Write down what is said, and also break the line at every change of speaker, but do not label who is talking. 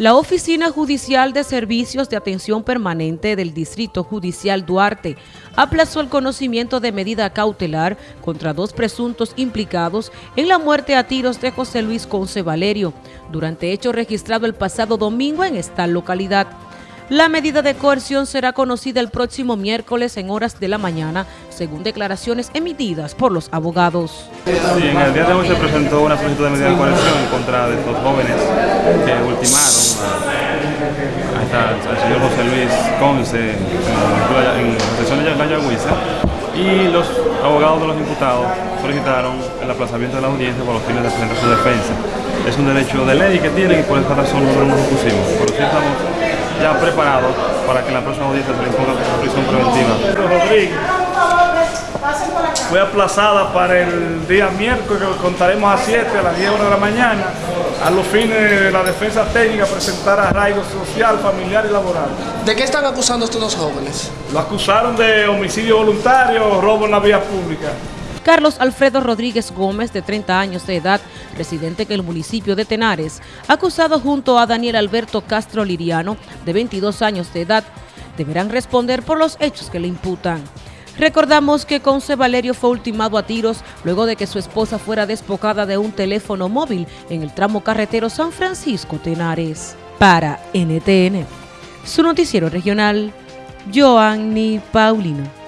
La Oficina Judicial de Servicios de Atención Permanente del Distrito Judicial Duarte aplazó el conocimiento de medida cautelar contra dos presuntos implicados en la muerte a tiros de José Luis Conce Valerio, durante hecho registrado el pasado domingo en esta localidad. La medida de coerción será conocida el próximo miércoles en horas de la mañana, según declaraciones emitidas por los abogados.
En el día de hoy se presentó una solicitud de medida de coerción en contra de estos jóvenes que ultimaron al señor José Luis Conce en la sesión de la Yagüiza y los abogados de los imputados solicitaron el aplazamiento de la audiencia por los fines de presentar su defensa. Es un derecho de ley que tienen y por esa razón nosotros nos opusimos. Pero sí estamos ya preparados para que en la próxima audiencia se le imponga prisión preventiva.
Rodríguez fue aplazada para el día miércoles, que contaremos a 7, a las 10 de la mañana, a los fines de la defensa técnica presentar arraigo social, familiar y laboral.
¿De qué están acusando estos dos jóvenes?
Lo acusaron de homicidio voluntario, robo en la vía pública.
Carlos Alfredo Rodríguez Gómez, de 30 años de edad, residente en el municipio de Tenares, acusado junto a Daniel Alberto Castro Liriano, de 22 años de edad, deberán responder por los hechos que le imputan. Recordamos que Conce Valerio fue ultimado a tiros luego de que su esposa fuera despojada de un teléfono móvil en el tramo carretero San Francisco-Tenares. Para NTN, su noticiero regional, Joanny Paulino.